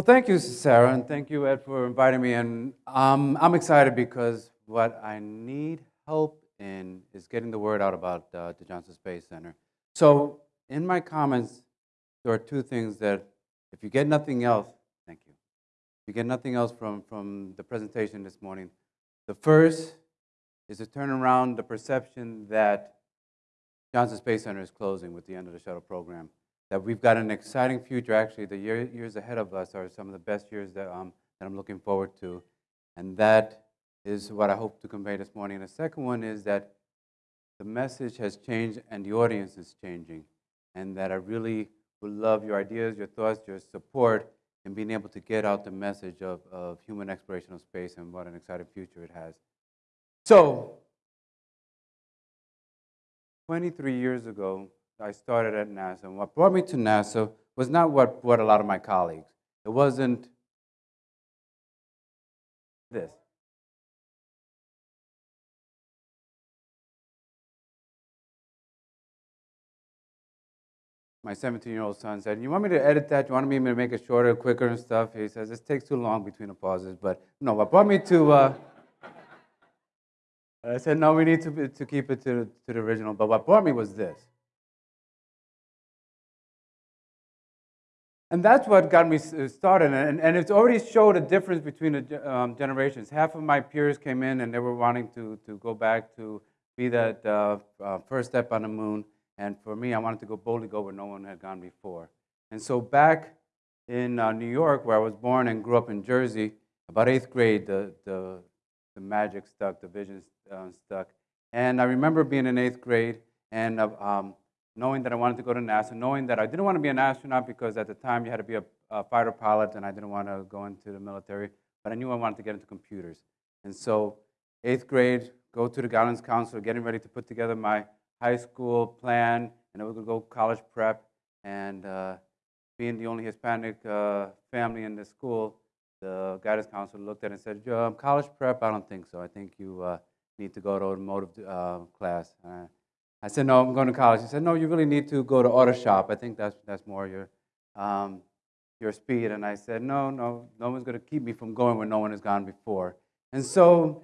Well, thank you, Sarah, and thank you, Ed, for inviting me. And um, I'm excited because what I need help in is getting the word out about uh, the Johnson Space Center. So, in my comments, there are two things that, if you get nothing else, thank you. If you get nothing else from, from the presentation this morning, the first is to turn around the perception that Johnson Space Center is closing with the end of the shuttle program that we've got an exciting future. Actually, the year, years ahead of us are some of the best years that, um, that I'm looking forward to. And that is what I hope to convey this morning. And the second one is that the message has changed and the audience is changing. And that I really would love your ideas, your thoughts, your support in being able to get out the message of, of human exploration of space and what an exciting future it has. So, 23 years ago, I started at NASA. And what brought me to NASA was not what brought a lot of my colleagues. It wasn't this. My 17 year old son said, You want me to edit that? You want me to make it shorter, quicker, and stuff? He says, This takes too long between the pauses. But no, what brought me to. Uh, I said, No, we need to, to keep it to, to the original. But what brought me was this. And that's what got me uh, started. And, and it's already showed a difference between the um, generations. Half of my peers came in and they were wanting to, to go back to be that uh, uh, first step on the moon. And for me, I wanted to go boldly go where no one had gone before. And so back in uh, New York, where I was born and grew up in Jersey, about eighth grade, the, the, the magic stuck, the vision uh, stuck. And I remember being in eighth grade and uh, um, knowing that I wanted to go to NASA, knowing that I didn't want to be an astronaut because at the time you had to be a, a fighter pilot and I didn't want to go into the military, but I knew I wanted to get into computers. And so, eighth grade, go to the guidance counselor, getting ready to put together my high school plan, and I was going to go college prep. And uh, being the only Hispanic uh, family in the school, the guidance counselor looked at it and said, um, College prep? I don't think so. I think you uh, need to go to automotive uh, class. I said, no, I'm going to college. He said, no, you really need to go to auto shop. I think that's, that's more your, um, your speed. And I said, no, no, no one's going to keep me from going where no one has gone before. And so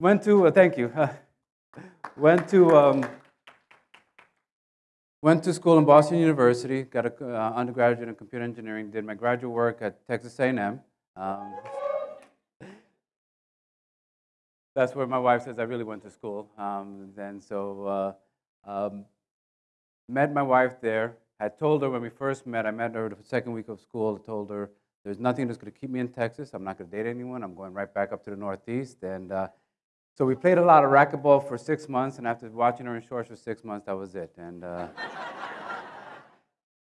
went to, uh, thank you, went to, um, went to school in Boston University, got an uh, undergraduate in computer engineering, did my graduate work at Texas A&M. Um, that's where my wife says I really went to school. Um, and so uh, um, met my wife there. I told her when we first met, I met her the second week of school, told her there's nothing that's going to keep me in Texas. I'm not going to date anyone. I'm going right back up to the Northeast. And uh, so we played a lot of racquetball for six months. And after watching her in shorts for six months, that was it. And, uh,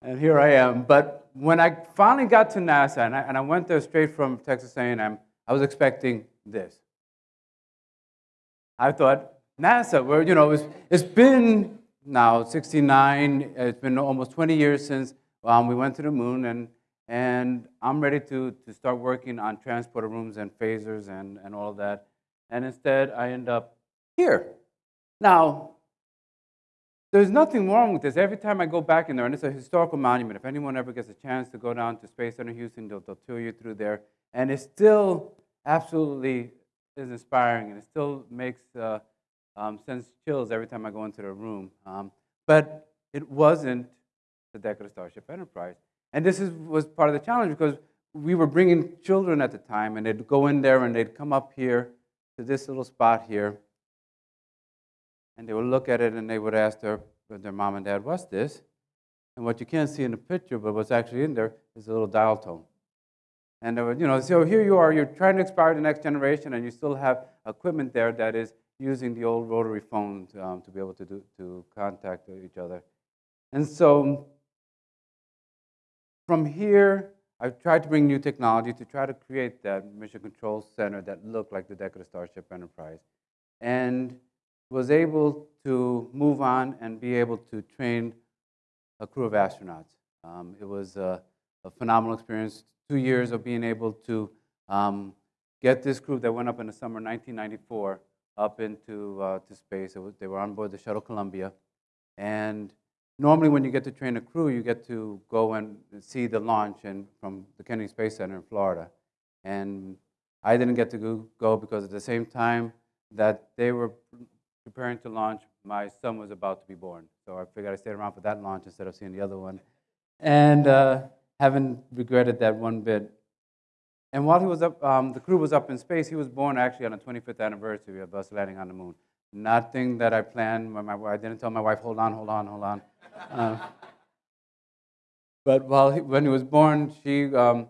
and here I am. But when I finally got to NASA, and I, and I went there straight from Texas A&M, I was expecting this. I thought, NASA, where, you know, it's, it's been now 69, it's been almost 20 years since um, we went to the moon, and, and I'm ready to, to start working on transporter rooms and phasers and, and all of that. And instead, I end up here. Now, there's nothing wrong with this. Every time I go back in there, and it's a historical monument, if anyone ever gets a chance to go down to Space Center Houston, they'll, they'll tour you through there. And it's still absolutely is inspiring, and it still makes uh, um, sense chills every time I go into the room. Um, but it wasn't the deck of the Starship Enterprise. And this is, was part of the challenge because we were bringing children at the time, and they'd go in there and they'd come up here to this little spot here, and they would look at it and they would ask their, their mom and dad, What's this? And what you can't see in the picture, but what's actually in there is a little dial tone. And uh, you know, so here you are, you're trying to inspire the next generation, and you still have equipment there that is using the old rotary phone to, um, to be able to, do, to contact each other. And so from here, I've tried to bring new technology to try to create that mission control center that looked like the deck of the Starship Enterprise. And was able to move on and be able to train a crew of astronauts. Um, it was a, a phenomenal experience two years of being able to um, get this group that went up in the summer 1994 up into uh, to space. Was, they were on board the shuttle Columbia, and normally when you get to train a crew, you get to go and see the launch and from the Kennedy Space Center in Florida. And I didn't get to go, go because at the same time that they were preparing to launch, my son was about to be born. So I figured I'd stay around for that launch instead of seeing the other one. And uh, haven't regretted that one bit. And while he was up, um, the crew was up in space, he was born actually on the 25th anniversary of us landing on the moon. Nothing that I planned. My, my, I didn't tell my wife, hold on, hold on, hold on. Uh, but while he, when he was born, she, um,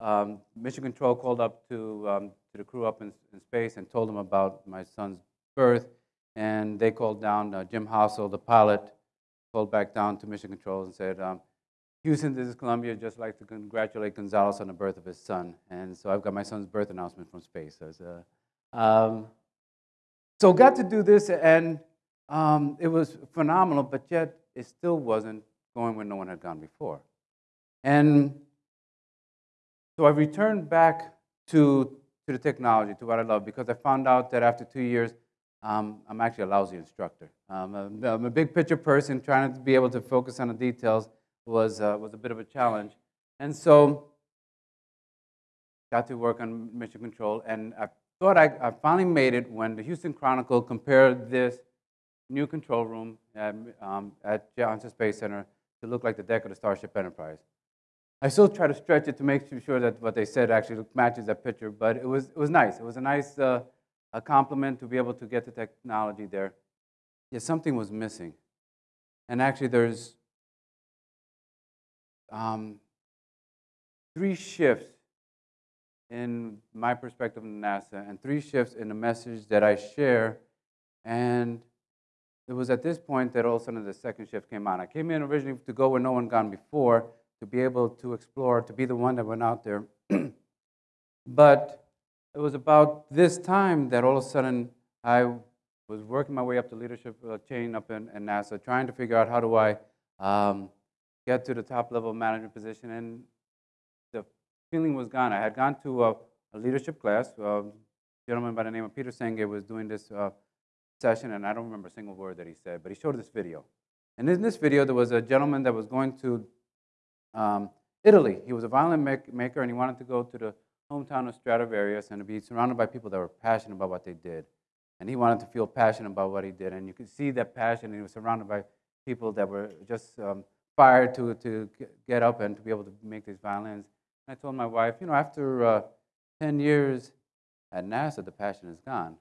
um, Mission Control called up to, um, to the crew up in, in, space and told them about my son's birth. And they called down uh, Jim Halsell, the pilot, called back down to Mission Control and said, um, Houston, this is Columbia. Just like to congratulate Gonzalez on the birth of his son. And so I've got my son's birth announcement from space. So, uh, um, so got to do this, and um, it was phenomenal, but yet it still wasn't going where no one had gone before. And so I returned back to, to the technology, to what I love, because I found out that after two years, um, I'm actually a lousy instructor. Um, I'm a big picture person, trying to be able to focus on the details was, uh, was a bit of a challenge. And so got to work on mission control, and I thought I, I finally made it when the Houston Chronicle compared this new control room at, um, at Johnson Space Center to look like the deck of the Starship Enterprise. I still try to stretch it to make sure that what they said actually matches that picture, but it was, it was nice. It was a nice uh, a compliment to be able to get the technology there. Yet something was missing. And actually, there's um, three shifts in my perspective of NASA and three shifts in the message that I share. And it was at this point that all of a sudden the second shift came on. I came in originally to go where no one gone before, to be able to explore, to be the one that went out there. but it was about this time that all of a sudden I was working my way up the leadership uh, chain up in, in, NASA, trying to figure out how do I um, get to the top level management position. And the feeling was gone. I had gone to a, a leadership class. a gentleman by the name of Peter Senge was doing this uh, session, and I don't remember a single word that he said, but he showed this video. And in this video, there was a gentleman that was going to um, Italy. He was a violin make, maker, and he wanted to go to the hometown of Stradivarius and to be surrounded by people that were passionate about what they did. And he wanted to feel passionate about what he did. And you could see that passion. And he was surrounded by people that were just um, inspired to, to get up and to be able to make these violins. And I told my wife, you know, after uh, 10 years at NASA, the passion is gone.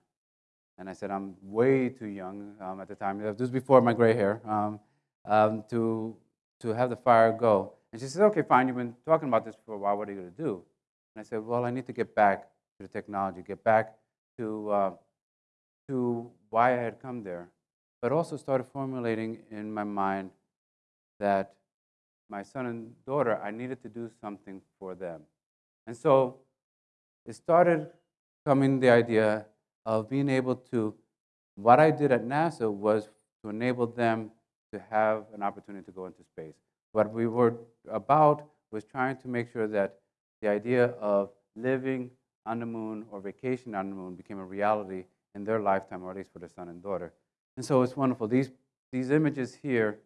And I said, I'm way too young um, at the time. This was before my gray hair um, um, to, to have the fire go. And she said, okay, fine, you've been talking about this for a while. What are you going to do? And I said, well, I need to get back to the technology, get back to, uh, to why I had come there. But also started formulating in my mind that my son and daughter, I needed to do something for them. And so it started coming the idea of being able to, what I did at NASA was to enable them to have an opportunity to go into space. What we were about was trying to make sure that the idea of living on the moon or vacation on the moon became a reality in their lifetime, or at least for their son and daughter. And so it's wonderful. These, these images here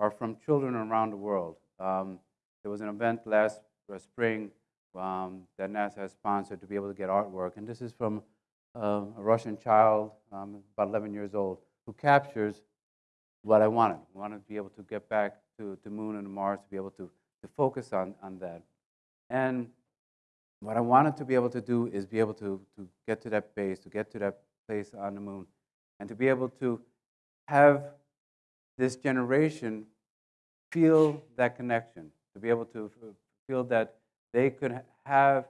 are from children around the world. Um, there was an event last uh, spring um, that NASA sponsored to be able to get artwork, and this is from uh, a Russian child, um, about 11 years old, who captures what I wanted. I wanted to be able to get back to the moon and Mars, to be able to, to focus on, on that. And what I wanted to be able to do is be able to, to get to that base, to get to that place on the moon, and to be able to have this generation feel that connection, to be able to feel that they could have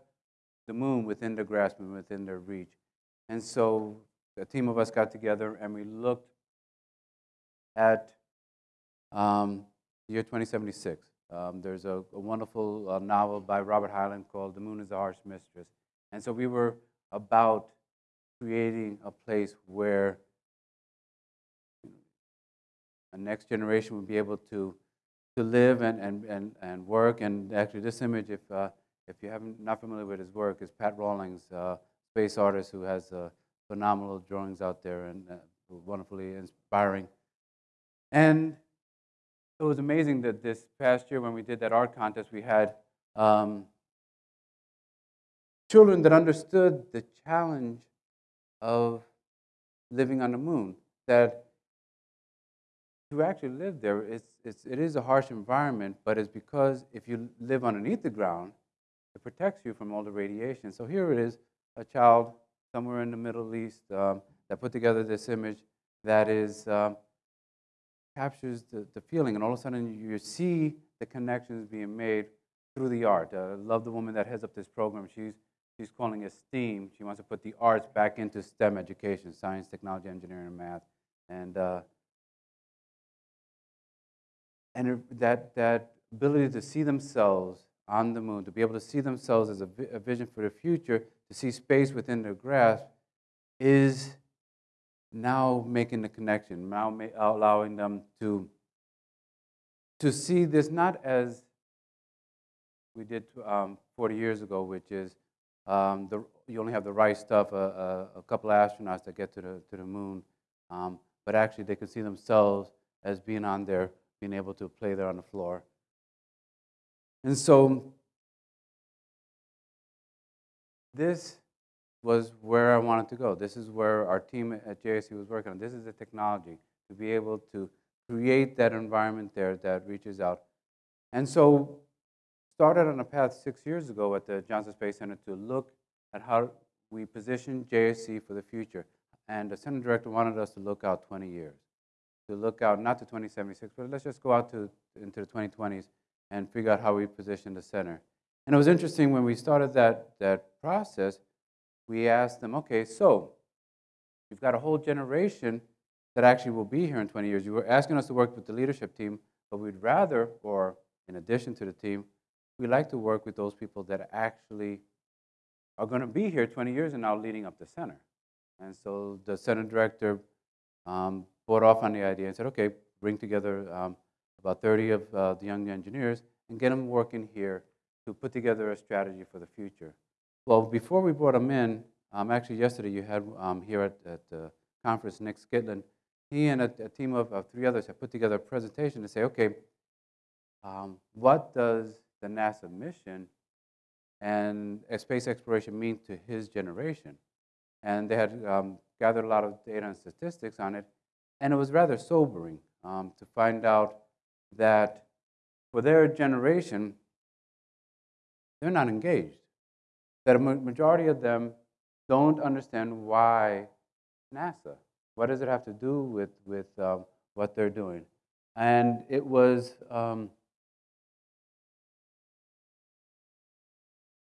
the moon within their grasp and within their reach. And so a team of us got together and we looked at um, the year 2076. Um, there's a, a wonderful uh, novel by Robert Heinlein called The Moon is a Harsh Mistress. And so we were about creating a place where a next generation would be able to, to live and, and, and, and work. And actually, this image, if, uh, if you haven't not familiar with his work, is Pat Rawlings, uh, space artist who has uh, phenomenal drawings out there and uh, wonderfully inspiring. And it was amazing that this past year when we did that art contest, we had um, children that understood the challenge of living on the moon. That to actually live there, it's, it's, it is a harsh environment, but it's because if you live underneath the ground, it protects you from all the radiation. So here it is, a child somewhere in the Middle East um, that put together this image that is um, captures the, the feeling, and all of a sudden you see the connections being made through the art. Uh, I love the woman that heads up this program. She's, she's calling it STEAM. She wants to put the arts back into STEM education, science, technology, engineering, and math. And, uh, and that, that ability to see themselves on the moon, to be able to see themselves as a, a vision for the future, to see space within their grasp, is now making the connection, now allowing them to, to see this not as we did um, 40 years ago, which is um, the, you only have the right stuff, a, a, a, couple astronauts that get to the, to the moon, um, but actually they can see themselves as being on there, being able to play there on the floor. And so this was where I wanted to go. This is where our team at JSC was working on. This is the technology to be able to create that environment there that reaches out. And so started on a path six years ago at the Johnson Space Center to look at how we position JSC for the future. And the center director wanted us to look out 20 years, to look out not to 2076, but let's just go out to into the 2020s and figure out how we position the center. And it was interesting when we started that, that process, we asked them, okay, so you've got a whole generation that actually will be here in 20 years. You were asking us to work with the leadership team, but we'd rather, or in addition to the team, we like to work with those people that actually are going to be here 20 years and now leading up the center. And so the center director um, bought off on the idea and said, okay, bring together um, about 30 of uh, the young engineers and get them working here to put together a strategy for the future. Well, before we brought them in, um, actually yesterday you had um, here at, at the conference Nick Skidland, he and a, a team of, of, three others have put together a presentation to say, okay, um, what does the NASA mission and space exploration mean to his generation? And they had um, gathered a lot of data and statistics on it, and it was rather sobering um, to find out that for their generation, they're not engaged that a majority of them don't understand why NASA. What does it have to do with, with um, what they're doing? And it was um,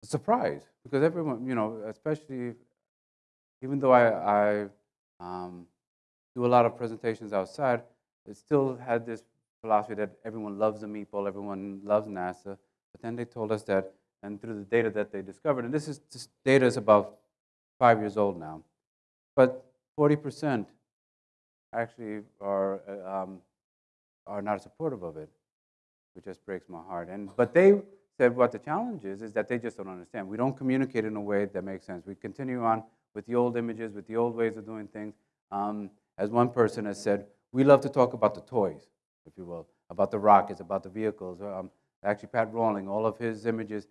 a surprise because everyone, you know, especially even though I, I um, do a lot of presentations outside, it still had this philosophy that everyone loves the meatball, everyone loves NASA. But then they told us that and through the data that they discovered. And this is this data is about five years old now, but 40% actually are uh, um, are not supportive of it, which just breaks my heart. And but they said what the challenge is is that they just don't understand. We don't communicate in a way that makes sense. We continue on with the old images, with the old ways of doing things. Um, as one person has said, we love to talk about the toys, if you will, about the rockets, about the vehicles. Um, actually, Pat Rawling, all of his images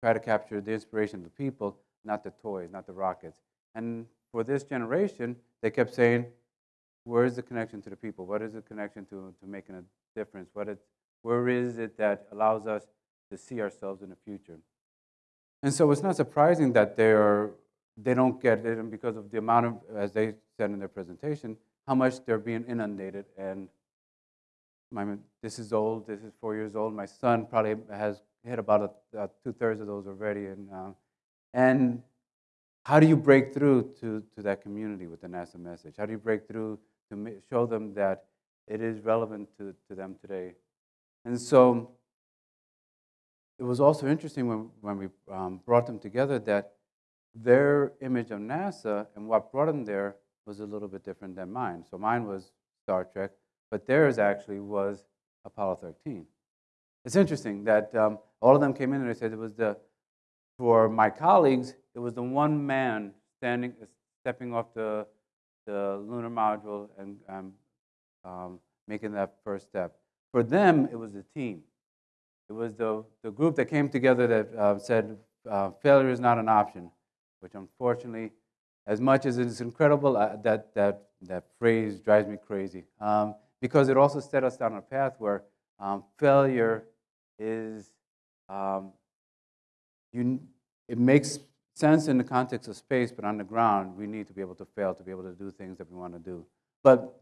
try to capture the inspiration of the people, not the toys, not the rockets. And for this generation, they kept saying, where is the connection to the people? What is the connection to, to making a difference? What it, where is it that allows us to see ourselves in the future? And so it's not surprising that they, are, they don't get it because of the amount of, as they said in their presentation, how much they're being inundated. And my, this is old, this is four years old. My son probably has hit about a, a two-thirds of those already. And, uh, and how do you break through to, to that community with the NASA message? How do you break through to show them that it is relevant to, to them today? And so it was also interesting when, when we um, brought them together that their image of NASA and what brought them there was a little bit different than mine. So mine was Star Trek, but theirs actually was Apollo 13. It's interesting that um, all of them came in and they said it was the, for my colleagues, it was the one man standing, stepping off the, the lunar module and um, um, making that first step. for them, it was the team. It was the, the group that came together that uh, said uh, failure is not an option, which unfortunately, as much as it's incredible, uh, that, that, that phrase drives me crazy. Um, because it also set us down a path where um, failure is, um, you, it makes sense in the context of space, but on the ground, we need to be able to fail to be able to do things that we want to do. But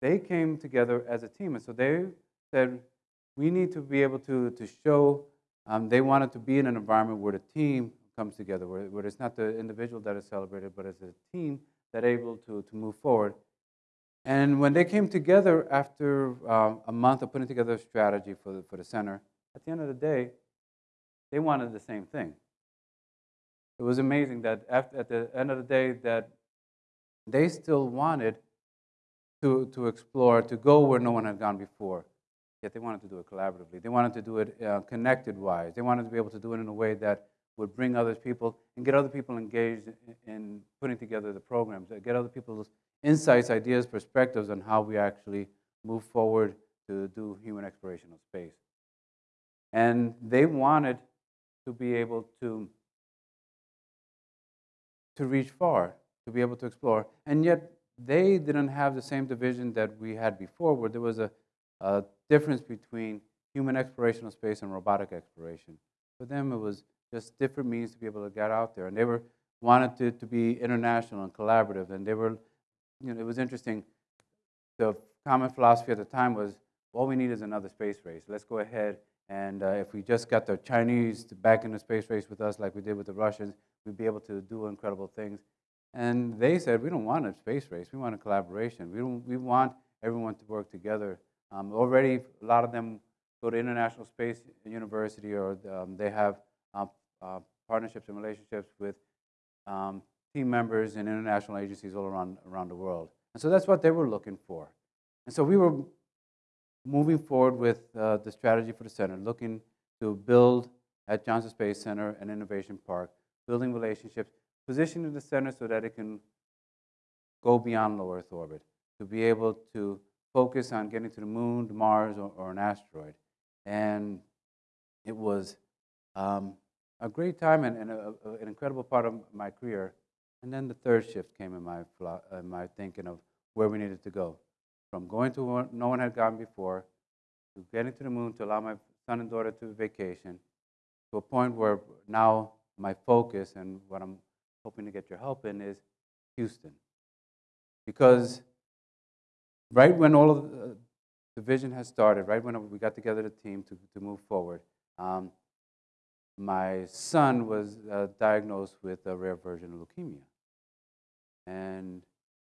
they came together as a team, and so they said, we need to be able to, to show um, they wanted to be in an environment where the team comes together, where, where it's not the individual that is celebrated, but it's a team that able to, to move forward. And when they came together after um, a month of putting together a strategy for the, for the center, at the end of the day, they wanted the same thing. It was amazing that after, at the end of the day that they still wanted to, to explore, to go where no one had gone before. Yet they wanted to do it collaboratively. They wanted to do it uh, connected wise. They wanted to be able to do it in a way that would bring other people and get other people engaged in, in putting together the programs, uh, get other people's insights, ideas, perspectives on how we actually move forward to do human exploration of space. And they wanted to be able to, to reach far, to be able to explore. And yet they didn't have the same division that we had before, where there was a, a difference between human exploration of space and robotic exploration. For them, it was just different means to be able to get out there. And they were wanted to, to be international and collaborative. And they were, you know, it was interesting. The common philosophy at the time was, all we need is another space race. Let's go ahead and uh, if we just got the Chinese back in the space race with us like we did with the Russians, we'd be able to do incredible things. And they said, we don't want a space race. We want a collaboration. We, don't, we want everyone to work together. Um, already, a lot of them go to International Space University or um, they have uh, uh, partnerships and relationships with um, team members and international agencies all around, around the world. And so that's what they were looking for. And so we were moving forward with uh, the strategy for the center, looking to build at Johnson Space Center and Innovation Park, building relationships, positioning the center so that it can go beyond low Earth orbit, to be able to focus on getting to the moon, to Mars, or, or an asteroid. And it was um, a great time and, and a, a, an incredible part of my career. And then the third shift came in my, in my thinking of where we needed to go. From going to where no one had gone before, to getting to the moon to allow my son and daughter to vacation, to a point where now my focus and what I'm hoping to get your help in is Houston. Because right when all of the, the vision has started, right when we got together the team to, to move forward, um, my son was uh, diagnosed with a rare version of leukemia. And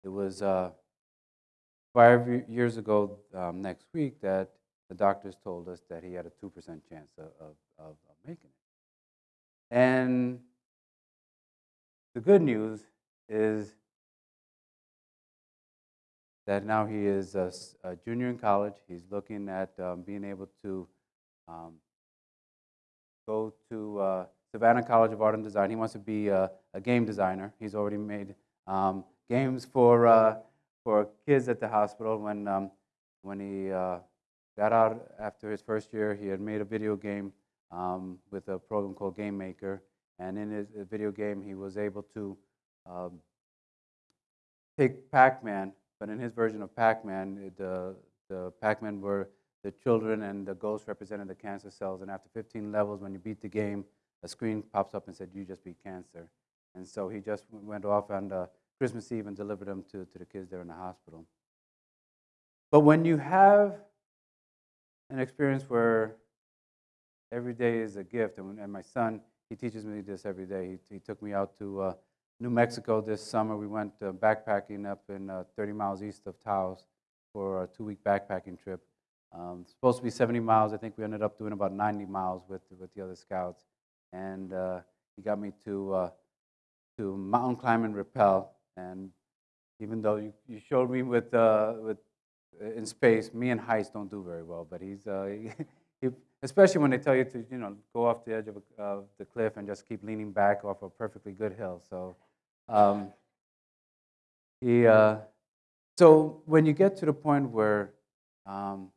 it was uh, five years ago um, next week that the doctors told us that he had a 2% chance of, of, of making it. And the good news is that now he is a, a junior in college. He's looking at um, being able to um, go to uh, Savannah College of Art and Design. He wants to be a, a game designer. He's already made um, games for, uh, for kids at the hospital. When, um, when he uh, got out after his first year, he had made a video game um, with a program called Game Maker. And in his video game, he was able to um, take Pac-Man, but in his version of Pac-Man, the, the Pac-Man were the children and the ghosts represented the cancer cells. And after 15 levels, when you beat the game, a screen pops up and said, you just beat cancer. And so he just went off on uh, Christmas Eve and delivered them to, to the kids there in the hospital. But when you have an experience where every day is a gift, and, and my son, he teaches me this every day. He, he took me out to uh, New Mexico this summer. We went uh, backpacking up in uh, 30 miles east of Taos for a two-week backpacking trip. Um, supposed to be 70 miles. I think we ended up doing about 90 miles with with the other scouts. And uh, he got me to uh, to mountain climb and rappel. And even though you, you showed me with uh, with uh, in space, me and heights don't do very well. But he's uh, he, especially when they tell you to you know go off the edge of a, the cliff and just keep leaning back off a perfectly good hill. So. Um, he, uh, so when you get to the point where um,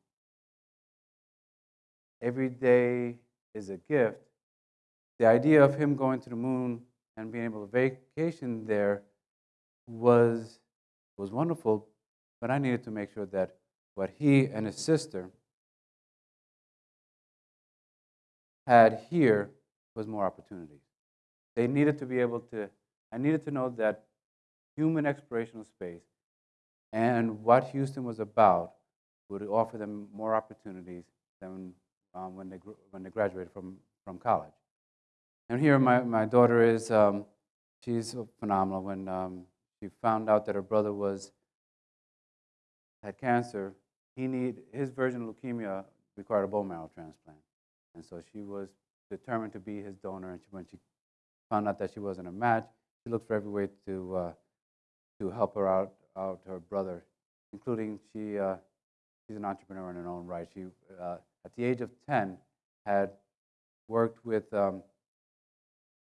every day is a gift, the idea of him going to the moon and being able to vacation there was, was wonderful, but I needed to make sure that what he and his sister had here was more opportunities. They needed to be able to, I needed to know that human exploration of space and what Houston was about would offer them more opportunities than um, when, they, when they graduated from, from college. And here my, my daughter is, um, she's phenomenal. When um, she found out that her brother was, had cancer, he need, his version of leukemia required a bone marrow transplant. And so she was determined to be his donor. And she, when she found out that she wasn't a match, she looked for every way to, uh, to help her out, out her brother, including she, uh, she's an entrepreneur in her own right. She, uh, at the age of 10, had worked with, um,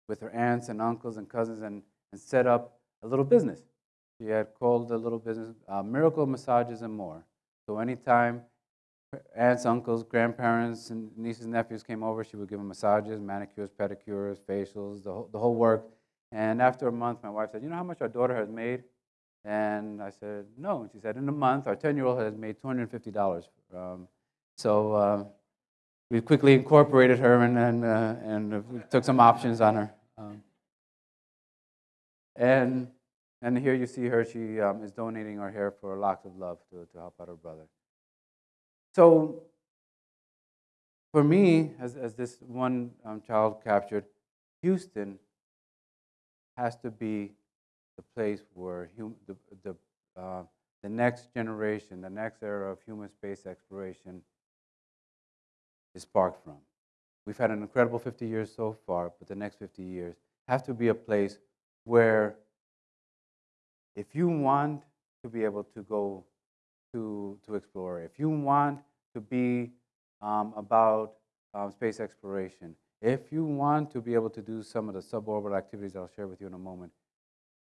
with her aunts and uncles and cousins and, and set up a little business. She had called the little business uh, Miracle Massages and More. So anytime aunts, uncles, grandparents, and nieces and nephews came over, she would give them massages, manicures, pedicures, facials, the whole, the whole work. And after a month, my wife said, You know how much our daughter has made? And I said, No. And she said, In a month, our 10 year old has made $250. Um, so uh, we quickly incorporated her and, and, uh, and took some options on her. Um, and, and here you see her, she um, is donating her hair for Locks of Love to, to help out her brother. So for me, as, as this one um, child captured, Houston has to be the place where hum, the, the, uh, the next generation, the next era of human space exploration is from. We've had an incredible 50 years so far, but the next 50 years have to be a place where if you want to be able to go to, to explore, if you want to be um, about um, space exploration, if you want to be able to do some of the suborbital activities I'll share with you in a moment,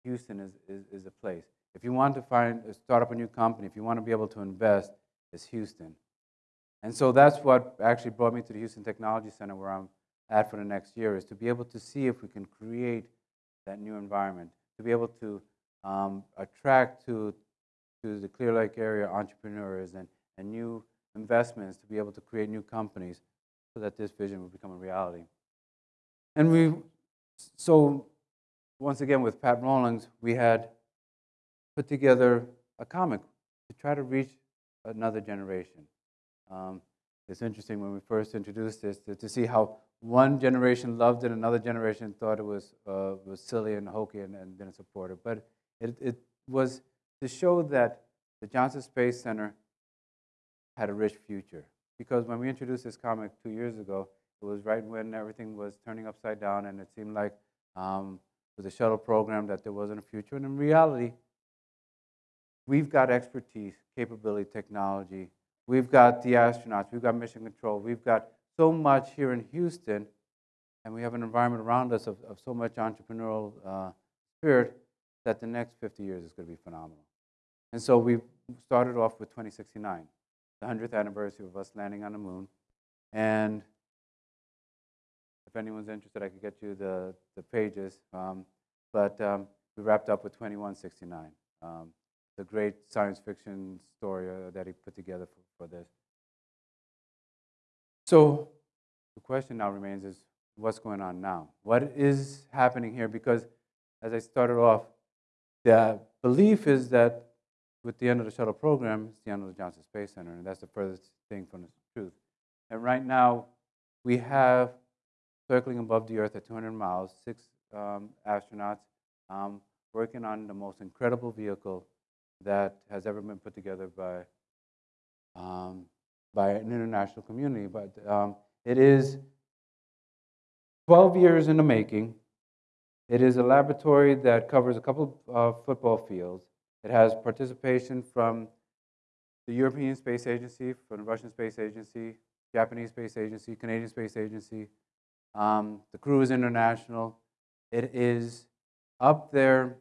Houston is, is, is a place. If you want to find, start up a new company, if you want to be able to invest, it's Houston. And so that's what actually brought me to the Houston Technology Center where I'm at for the next year, is to be able to see if we can create that new environment, to be able to um, attract to, to the Clear Lake area entrepreneurs and, and new investments to be able to create new companies so that this vision will become a reality. And we, so once again with Pat Rawlings, we had put together a comic to try to reach another generation. Um, it's interesting when we first introduced this to, to, see how one generation loved it, another generation thought it was, uh, was silly and hokey and, and didn't support it. But it, it was to show that the Johnson Space Center had a rich future. Because when we introduced this comic two years ago, it was right when everything was turning upside down, and it seemed like um, with the shuttle program that there wasn't a future. And in reality, we've got expertise, capability, technology. We've got the astronauts. We've got mission control. We've got so much here in Houston, and we have an environment around us of, of so much entrepreneurial uh, spirit that the next 50 years is going to be phenomenal. And so we started off with 2069 the 100th anniversary of us landing on the moon. And if anyone's interested, I could get you the, the pages. Um, but um, we wrapped up with 2169, um, the great science fiction story uh, that he put together for, for this. So the question now remains is what's going on now? What is happening here? Because as I started off, the belief is that with the end of the shuttle program, it's the end of the Johnson Space Center, and that's the furthest thing from the truth. And right now, we have circling above the Earth at 200 miles, six um, astronauts um, working on the most incredible vehicle that has ever been put together by, um, by an international community. But um, it is 12 years in the making. It is a laboratory that covers a couple of football fields. It has participation from the European Space Agency, from the Russian Space Agency, Japanese Space Agency, Canadian Space Agency. Um, the crew is international. It is up there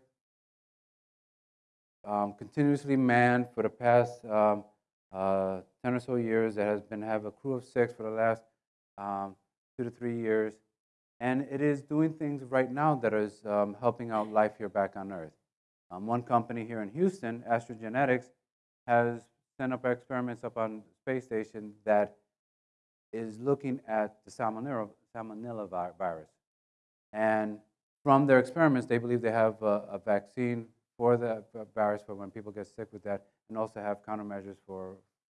um, continuously manned for the past um, uh, 10 or so years. It has been have a crew of six for the last um, two to three years. And it is doing things right now that is um, helping out life here back on Earth. Um, one company here in Houston, Astrogenetix, has sent up experiments up on space station that is looking at the salmonella, salmonella virus. And from their experiments, they believe they have a, a vaccine for the virus for when people get sick with that, and also have countermeasures for,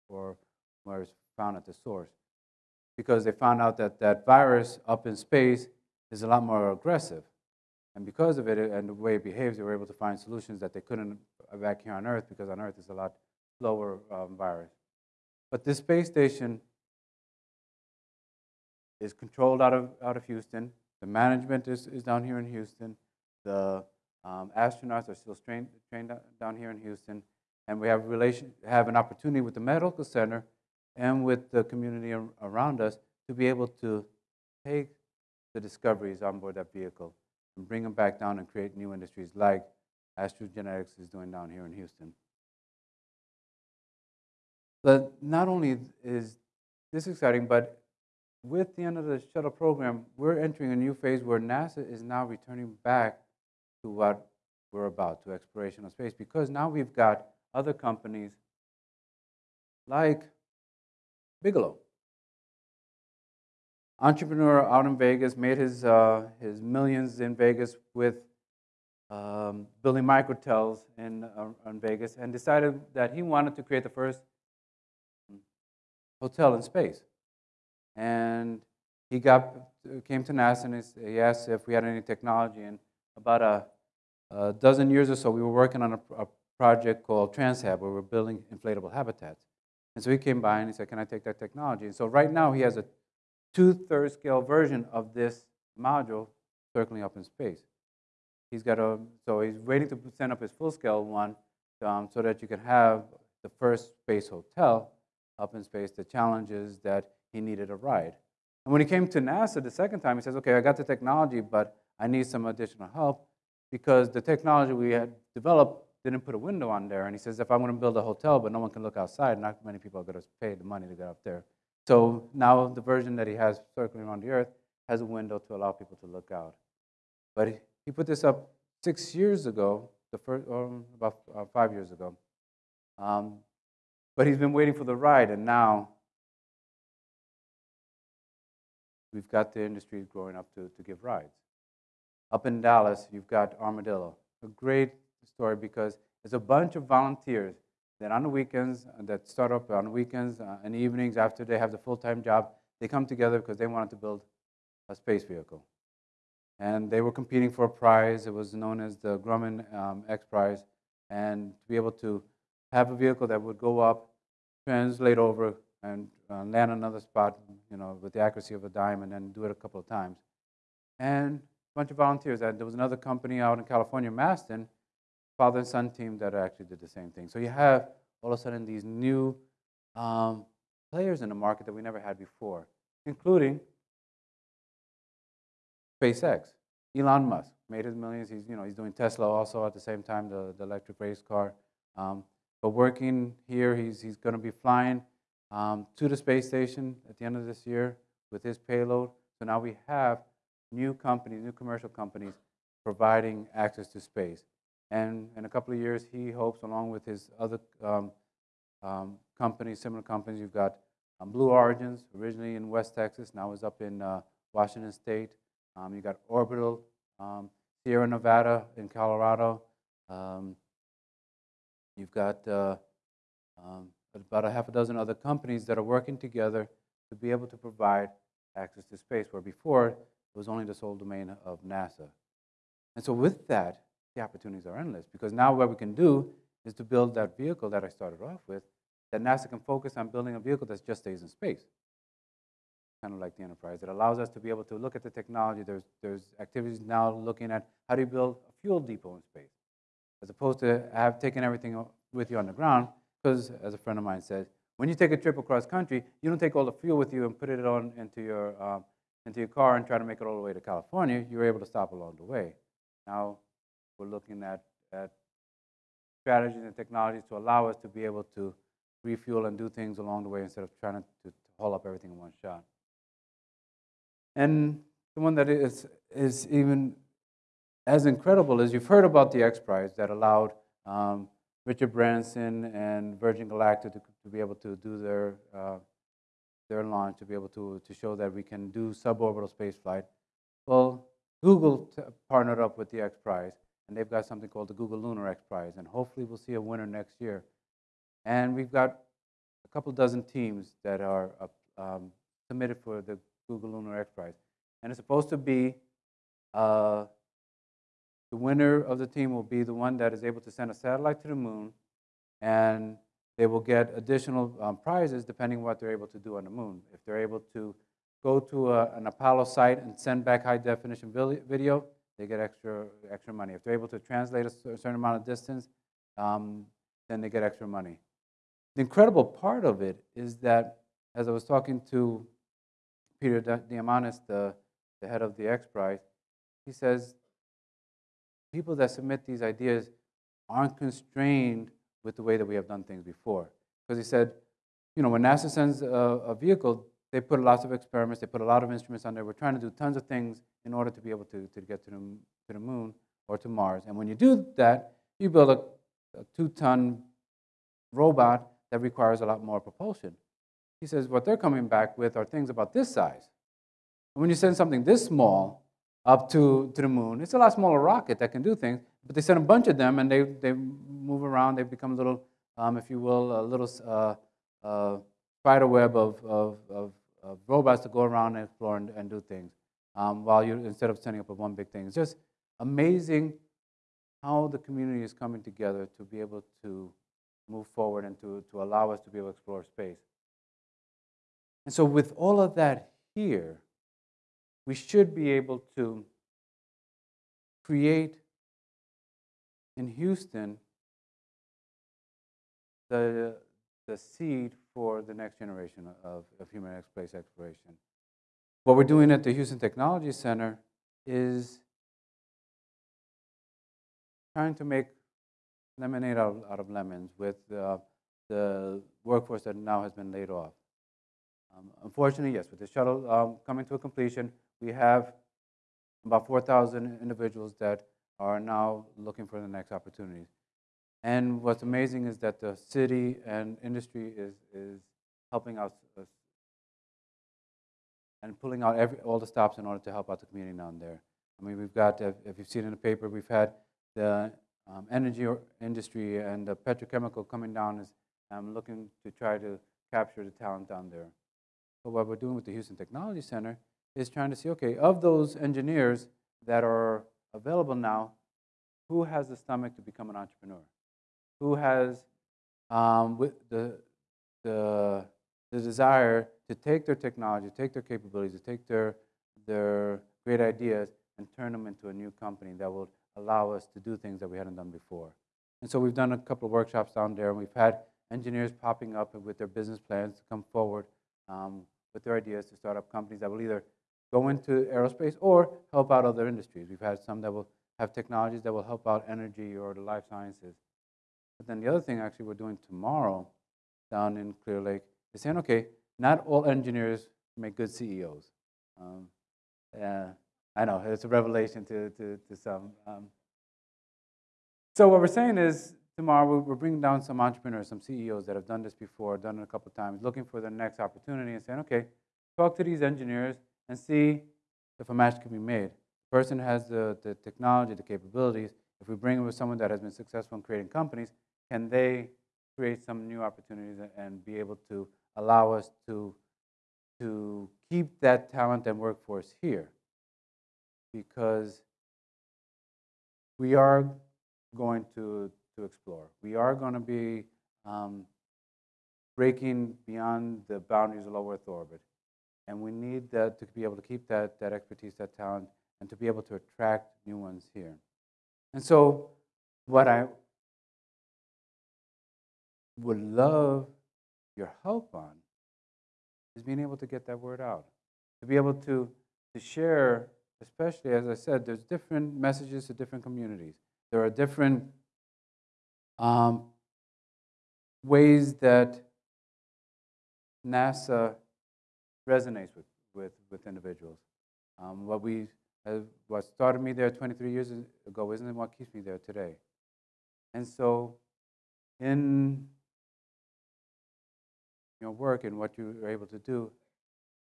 for where it's found at the source. Because they found out that that virus up in space is a lot more aggressive. And because of it and the way it behaves, they were able to find solutions that they couldn't back here on Earth because on Earth it's a lot slower um, virus. But this space station is controlled out of, out of Houston. The management is, is down here in Houston. The um, astronauts are still trained, trained down here in Houston. And we have, relation, have an opportunity with the medical center and with the community around us to be able to take the discoveries on board that vehicle and bring them back down and create new industries like Astrogenetix is doing down here in Houston. But not only is this exciting, but with the end of the shuttle program, we're entering a new phase where NASA is now returning back to what we're about, to exploration of space, because now we've got other companies like Bigelow. Entrepreneur out in Vegas made his, uh, his millions in Vegas with um, building microtels in, uh, in Vegas and decided that he wanted to create the first hotel in space. And he got, came to NASA and he asked if we had any technology. And about a, a dozen years or so, we were working on a, a project called TransHab, where we're building inflatable habitats. And so he came by and he said, can I take that technology? And so right now he has a two-thirds scale version of this module circling up in space. He's got a, so he's waiting to send up his full-scale one um, so that you can have the first space hotel up in space. The challenge is that he needed a ride. And when he came to NASA the second time, he says, okay, I got the technology, but I need some additional help because the technology we had developed didn't put a window on there. And he says, if I'm going to build a hotel, but no one can look outside, not many people are going to pay the money to get up there. So now the version that he has circling around the Earth has a window to allow people to look out. But he put this up six years ago, the first, or about uh, five years ago. Um, but he's been waiting for the ride, and now we've got the industry growing up to, to give rides. Up in Dallas, you've got Armadillo, a great story because it's a bunch of volunteers that on the weekends, uh, that start up on weekends uh, and evenings after they have the full-time job, they come together because they wanted to build a space vehicle. And they were competing for a prize. It was known as the Grumman um, X Prize. And to be able to have a vehicle that would go up, translate over, and uh, land another spot, you know, with the accuracy of a dime, and then do it a couple of times. And bunch of volunteers. And there was another company out in California, Masten, father and son team that actually did the same thing. So you have all of a sudden these new um, players in the market that we never had before, including SpaceX. Elon Musk made his millions. He's, you know, he's doing Tesla also at the same time, the, the electric race car. Um, but working here, he's, he's going to be flying um, to the space station at the end of this year with his payload. So now we have new companies, new commercial companies providing access to space. And in a couple of years, he hopes, along with his other um, um, companies, similar companies, you've got um, Blue Origins, originally in West Texas, now is up in uh, Washington State. Um, you got Orbital, um, Sierra Nevada in Colorado. Um, you've got uh, about a half a dozen other companies that are working together to be able to provide access to space, where before it was only the sole domain of NASA. And so with that, the opportunities are endless because now what we can do is to build that vehicle that I started off with, that NASA can focus on building a vehicle that just stays in space. Kind of like the Enterprise. It allows us to be able to look at the technology. There's, there's activities now looking at how do you build a fuel depot in space, as opposed to have taken everything with you on the ground, because as a friend of mine said, when you take a trip across country, you don't take all the fuel with you and put it on into your, um, into your car and try to make it all the way to California. You're able to stop along the way. Now, we're looking at, at strategies and technologies to allow us to be able to refuel and do things along the way instead of trying to, to haul up everything in one shot. And the one that is, is even as incredible as you've heard about the X Prize that allowed um, Richard Branson and Virgin Galactic to, to, be able to do their, uh, their launch, to be able to, to show that we can do suborbital spaceflight. Well, Google partnered up with the X Prize, and they've got something called the Google Lunar X Prize, and hopefully we'll see a winner next year. And we've got a couple dozen teams that are um, submitted for the Google Lunar X Prize. And it's supposed to be uh, the winner of the team will be the one that is able to send a satellite to the moon, and they will get additional um, prizes depending on what they're able to do on the moon. If they're able to go to a, an Apollo site and send back high definition video, they get extra, extra money. If they're able to translate a certain amount of distance, um, then they get extra money. The incredible part of it is that, as I was talking to Peter Diamandis, the, the head of the X Prize, he says people that submit these ideas aren't constrained with the way that we have done things before. Because he said, you know, when NASA sends a, a, vehicle, they put lots of experiments, they put a lot of instruments on there. We're trying to do tons of things in order to be able to, to get to the, to the moon or to Mars. And when you do that, you build a, a two-ton robot that requires a lot more propulsion. He says what they're coming back with are things about this size. And when you send something this small, up to, to the moon. It's a lot smaller rocket that can do things, but they send a bunch of them and they, they move around. They become a little, um, if you will, a little uh, uh, spider web of, of, of, of, robots to go around and explore and, and do things um, while you instead of sending up a one big thing. It's just amazing how the community is coming together to be able to move forward and to, to allow us to be able to explore space. And so with all of that here, we should be able to create in Houston the, the seed for the next generation of, of human space exploration. What we're doing at the Houston Technology Center is trying to make lemonade out, out of lemons with uh, the workforce that now has been laid off. Um, unfortunately, yes, with the shuttle um, coming to a completion, we have about 4,000 individuals that are now looking for the next opportunities. And what's amazing is that the city and industry is, is helping us and pulling out every, all the stops in order to help out the community down there. I mean, we've got, if, if you've seen in the paper, we've had the um, energy industry and the petrochemical coming down is um, looking to try to capture the talent down there. But what we're doing with the Houston Technology Center is trying to see, okay, of those engineers that are available now, who has the stomach to become an entrepreneur? Who has um, the, the, the desire to take their technology, take their capabilities, to take their, their great ideas and turn them into a new company that will allow us to do things that we hadn't done before. And so we've done a couple of workshops down there, and we've had engineers popping up with their business plans to come forward um, with their ideas to start up companies that will either go into aerospace or help out other industries. We've had some that will have technologies that will help out energy or the life sciences. But then the other thing actually we're doing tomorrow down in Clear Lake is saying, okay, not all engineers make good CEOs. Um, I know, it's a revelation to, to, to some. Um, so what we're saying is tomorrow we're bringing down some entrepreneurs, some CEOs that have done this before, done it a couple times, looking for the next opportunity and saying, okay, talk to these engineers, and see if a match can be made. The person has the, the technology, the capabilities. If we bring in with someone that has been successful in creating companies, can they create some new opportunities and be able to allow us to, to keep that talent and workforce here? Because we are going to, to explore. We are going to be um, breaking beyond the boundaries of low Earth orbit. And we need that to be able to keep that, that expertise, that talent, and to be able to attract new ones here. And so what I would love your help on is being able to get that word out, to be able to, to share, especially as I said, there's different messages to different communities. There are different um, ways that NASA resonates with, with, with individuals. Um, what we, uh, what started me there 23 years ago isn't what keeps me there today. And so, in your work and what you are able to do,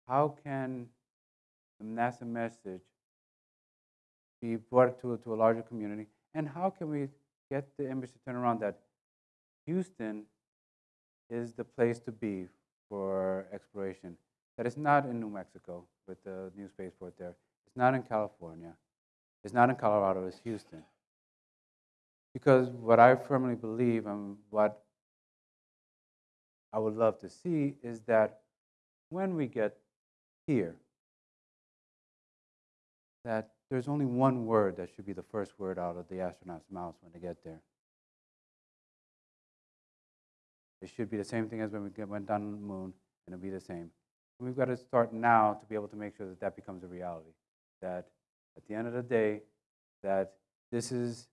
how can the NASA message be brought to, to a larger community? And how can we get the image to turn around that Houston is the place to be for exploration? That it's not in New Mexico with the new spaceport there. It's not in California. It's not in Colorado, it's Houston. Because what I firmly believe and what I would love to see is that when we get here, that there's only one word that should be the first word out of the astronauts' mouths when they get there. It should be the same thing as when we get, went down on the moon, and it'll be the same. We've got to start now to be able to make sure that that becomes a reality. That at the end of the day, that this is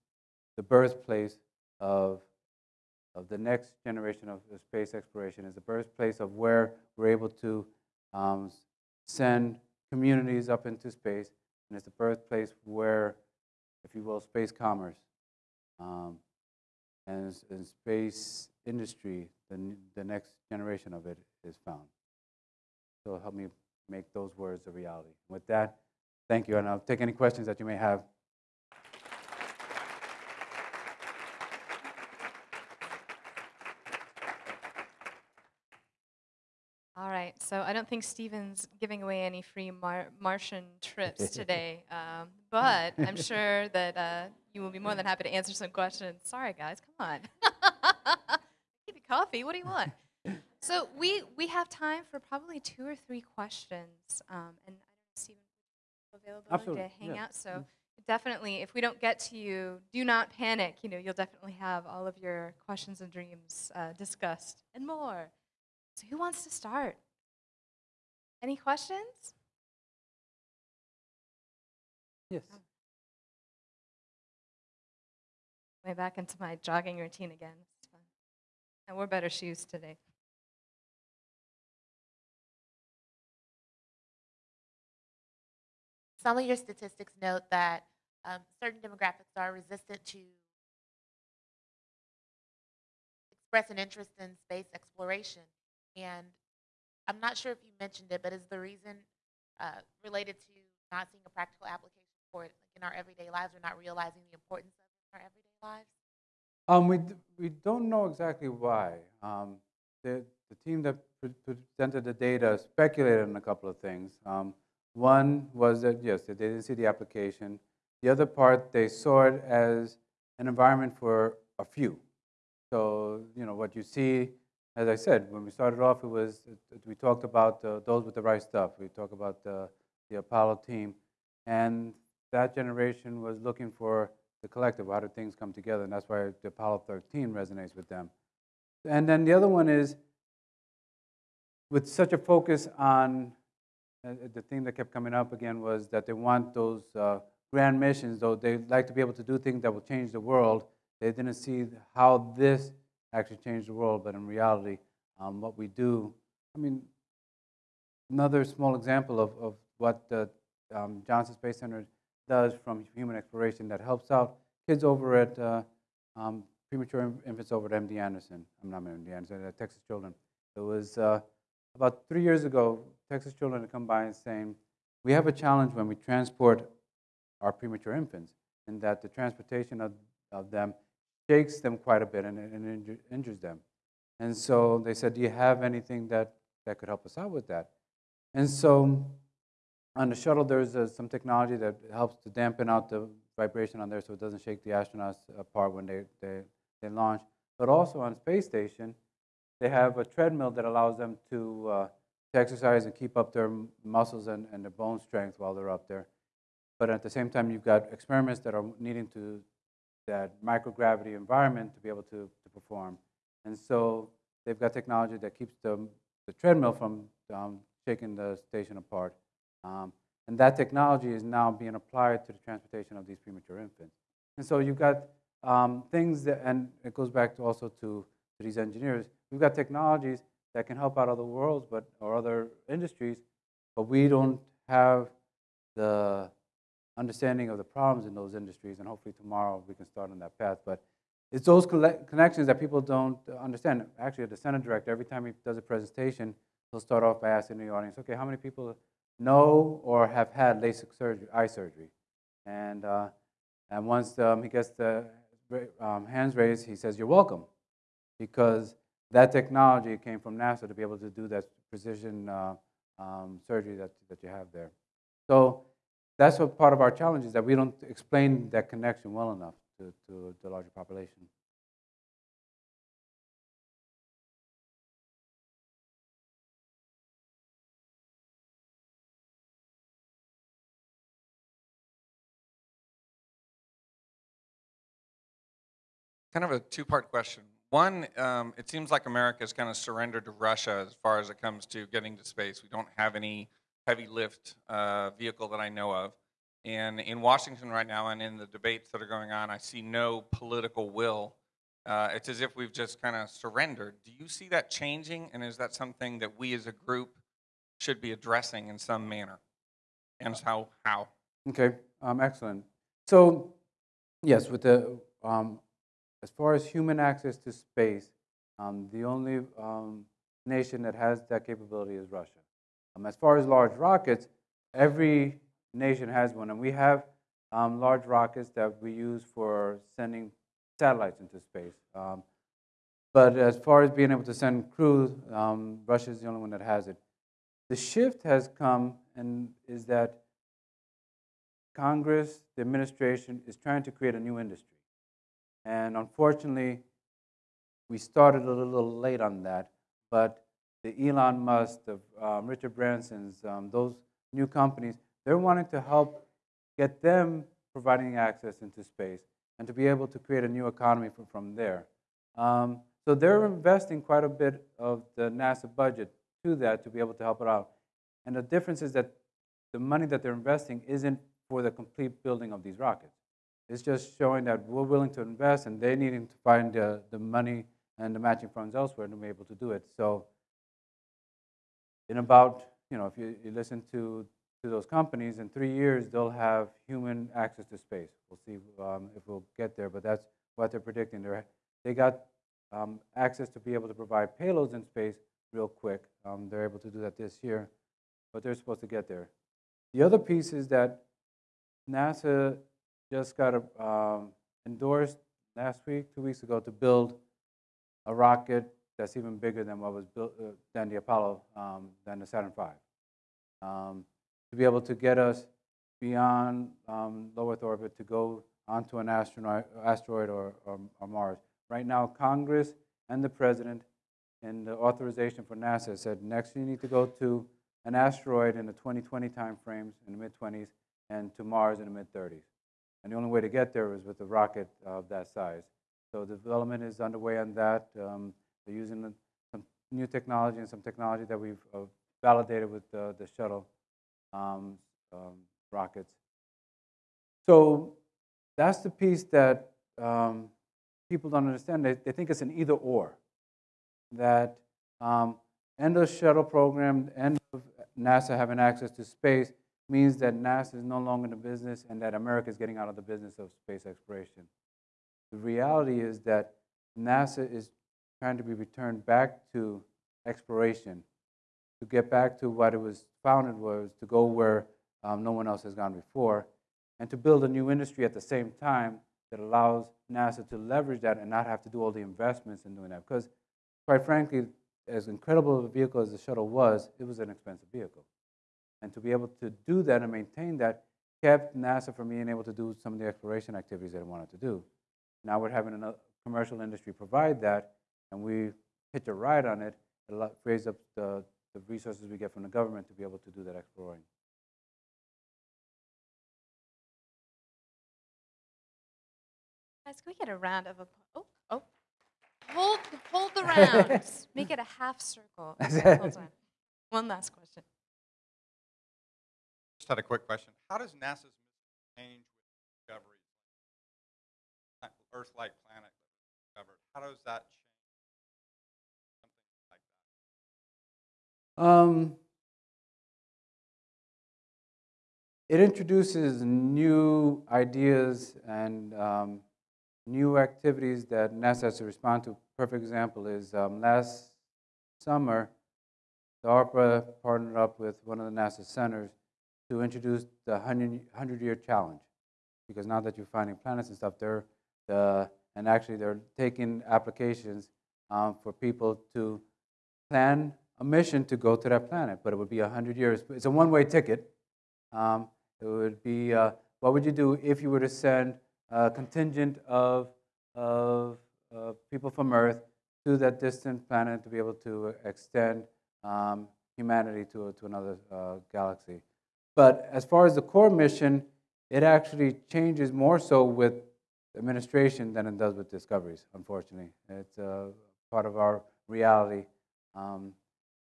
the birthplace of, of the next generation of, of space exploration, is the birthplace of where we're able to um, send communities up into space, and it's the birthplace where, if you will, space commerce um, and, and space industry, the, the next generation of it is found. So help me make those words a reality. With that, thank you, and I'll take any questions that you may have. All right, so I don't think Steven's giving away any free Mar- Martian trips today, um, but I'm sure that uh, you will be more than happy to answer some questions. Sorry, guys, come on. Give you coffee. What do you want? So we we have time for probably two or three questions, um, and I don't know, Steven, available Absolutely, to hang yeah. out. So definitely, if we don't get to you, do not panic. You know, you'll definitely have all of your questions and dreams uh, discussed and more. So who wants to start? Any questions? Yes. Way back into my jogging routine again. I wore better shoes today. Some of your statistics note that um, certain demographics are resistant to express an interest in space exploration. And I'm not sure if you mentioned it, but is the reason uh, related to not seeing a practical application for it in our everyday lives or not realizing the importance of it in our everyday lives? Um, we, we don't know exactly why. Um, the, the team that pre- presented the data speculated on a couple of things. Um, one was that, yes, they didn't see the application. The other part, they saw it as an environment for a few. So, you know, what you see, as I said, when we started off, it was, we talked about uh, those with the right stuff. We talked about the, the Apollo team. And that generation was looking for the collective. How do things come together? And that's why the Apollo 13 resonates with them. And then the other one is with such a focus on the thing that kept coming up again was that they want those uh, grand missions, though they'd like to be able to do things that will change the world. They didn't see how this actually changed the world, but in reality, um, what we do, I mean, another small example of, of what the um, Johnson Space Center does from human exploration that helps out kids over at uh, um, premature infants over at MD Anderson. I'm not MD Anderson, uh, Texas Children. It was uh, about three years ago, Texas Children come by and saying, we have a challenge when we transport our premature infants, in that the transportation of, of them shakes them quite a bit and, and injure, injures them. And so they said, do you have anything that, that could help us out with that? And so on the shuttle, there's uh, some technology that helps to dampen out the vibration on there so it doesn't shake the astronauts apart when they, they, they launch. But also on space station, they have a treadmill that allows them to, uh, to exercise and keep up their muscles and, and their bone strength while they're up there. But at the same time, you've got experiments that are needing to that microgravity environment to be able to, to perform. And so they've got technology that keeps the, the treadmill from um, shaking the station apart. Um, and that technology is now being applied to the transportation of these premature infants. And so you've got um, things that, and it goes back to also to, to these engineers. We've got technologies that can help out other worlds, but or other industries, but we don't have the understanding of the problems in those industries, and hopefully tomorrow we can start on that path. But it's those connections that people don't understand. Actually, the center director, every time he does a presentation, he'll start off by asking the audience, okay, how many people know or have had LASIK surgery, eye surgery? And, uh, and once um, he gets the um, hands raised, he says, you're welcome, because that technology came from NASA to be able to do that precision uh, um, surgery that, that you have there. So that's what part of our challenge is that we don't explain that connection well enough to, to the larger population. Kind of a two-part question. One, um, it seems like America has kind of surrendered to Russia as far as it comes to getting to space. We don't have any heavy lift uh, vehicle that I know of. And in Washington right now, and in the debates that are going on, I see no political will. Uh, it's as if we've just kind of surrendered. Do you see that changing? And is that something that we as a group should be addressing in some manner? And how? How? Okay, um, excellent. So, yes, with the um, as far as human access to space, um, the only um, nation that has that capability is Russia. Um, as far as large rockets, every nation has one, and we have um, large rockets that we use for sending satellites into space. Um, but as far as being able to send crews, um, Russia is the only one that has it. The shift has come, and is that Congress, the administration, is trying to create a new industry. And unfortunately, we started a little late on that, but the Elon Musk, the um, Richard Branson's, um, those new companies, they're wanting to help get them providing access into space and to be able to create a new economy from, from there. Um, so they're investing quite a bit of the NASA budget to that to be able to help it out. And the difference is that the money that they're investing isn't for the complete building of these rockets. It's just showing that we're willing to invest and they're needing to find the, the money and the matching funds elsewhere to be able to do it. So in about, you know, if you, you listen to, to those companies, in three years, they'll have human access to space. We'll see um, if we'll get there, but that's what they're predicting. They're, they got um, access to be able to provide payloads in space real quick. Um, they're able to do that this year, but they're supposed to get there. The other piece is that NASA just got a, um, endorsed last week, two weeks ago, to build a rocket that's even bigger than what was built, uh, than the Apollo, um, than the Saturn V, um, to be able to get us beyond um, low Earth orbit to go onto an astronaut, asteroid or, or, or Mars. Right now, Congress and the President and the authorization for NASA said next you need to go to an asteroid in the 2020 timeframes, in the mid-20s, and to Mars in the mid-30s. And the only way to get there is with a rocket of that size. So the development is underway on that. Um, they're using some new technology and some technology that we've uh, validated with the, the shuttle um, um, rockets. So that's the piece that um, people don't understand. They, they think it's an either or. That um, end of shuttle program, end of NASA having access to space means that NASA is no longer in the business and that America is getting out of the business of space exploration. The reality is that NASA is trying to be returned back to exploration, to get back to what it was founded was, to go where um, no one else has gone before, and to build a new industry at the same time that allows NASA to leverage that and not have to do all the investments in doing that. Because, quite frankly, as incredible of a vehicle as the shuttle was, it was an expensive vehicle. And to be able to do that and maintain that kept NASA from being able to do some of the exploration activities that it wanted to do. Now we're having a commercial industry provide that, and we hitch a ride on it. It frees up the, the resources we get from the government to be able to do that exploring. Guys, can we get a round of applause? Oh, oh. Hold, hold the round. Make it a half circle. Hold on. One last question. Just had a quick question. How does NASA's mission change with discoveries? Earth-like planet discovered. How does that change? Something like that. Um, it introduces new ideas and um, new activities that NASA has to respond to. Perfect example is um, last summer, the ARPA partnered up with one of the NASA centers to introduce the 100, 100 year challenge. Because now that you're finding planets and stuff, they're the, and actually they're taking applications um, for people to plan a mission to go to that planet, but it would be 100 years. It's a one way ticket. Um, it would be uh, what would you do if you were to send a contingent of, of uh, people from Earth to that distant planet to be able to extend um, humanity to, to another uh, galaxy. But as far as the core mission, it actually changes more so with administration than it does with discoveries, unfortunately. It's part of our reality. Um,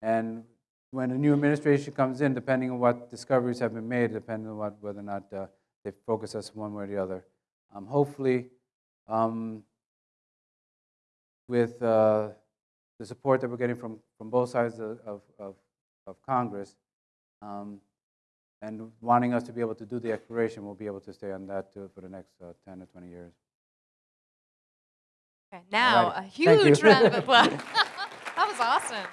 and when a new administration comes in, depending on what discoveries have been made, depending on what, whether or not uh, they focus us one way or the other, um, hopefully, um, with uh, the support that we're getting from, from both sides of, of, of, of Congress, um, and wanting us to be able to do the exploration, we'll be able to stay on that too for the next uh, 10 to 20 years. Okay, now Alrighty. a huge round of applause. that was awesome.